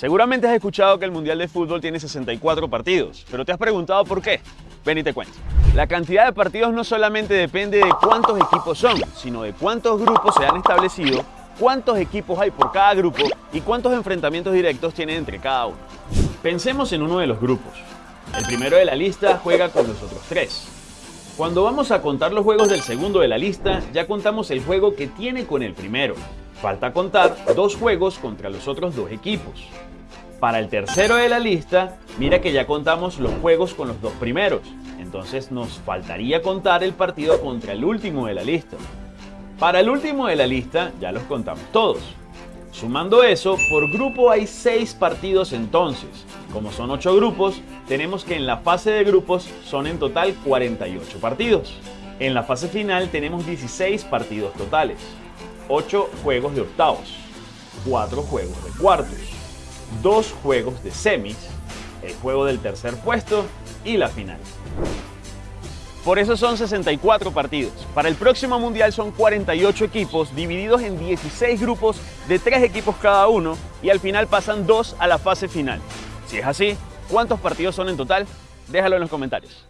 Seguramente has escuchado que el Mundial de Fútbol tiene 64 partidos, pero te has preguntado por qué. Ven y te cuento. La cantidad de partidos no solamente depende de cuántos equipos son, sino de cuántos grupos se han establecido, cuántos equipos hay por cada grupo y cuántos enfrentamientos directos tienen entre cada uno. Pensemos en uno de los grupos. El primero de la lista juega con los otros tres. Cuando vamos a contar los juegos del segundo de la lista, ya contamos el juego que tiene con el primero. Falta contar dos juegos contra los otros dos equipos. Para el tercero de la lista, mira que ya contamos los juegos con los dos primeros, entonces nos faltaría contar el partido contra el último de la lista. Para el último de la lista ya los contamos todos. Sumando eso, por grupo hay 6 partidos entonces. Como son 8 grupos, tenemos que en la fase de grupos son en total 48 partidos. En la fase final tenemos 16 partidos totales, 8 juegos de octavos, 4 juegos de cuartos, dos juegos de semis, el juego del tercer puesto y la final. Por eso son 64 partidos. Para el próximo Mundial son 48 equipos divididos en 16 grupos de 3 equipos cada uno y al final pasan 2 a la fase final. Si es así, ¿cuántos partidos son en total? Déjalo en los comentarios.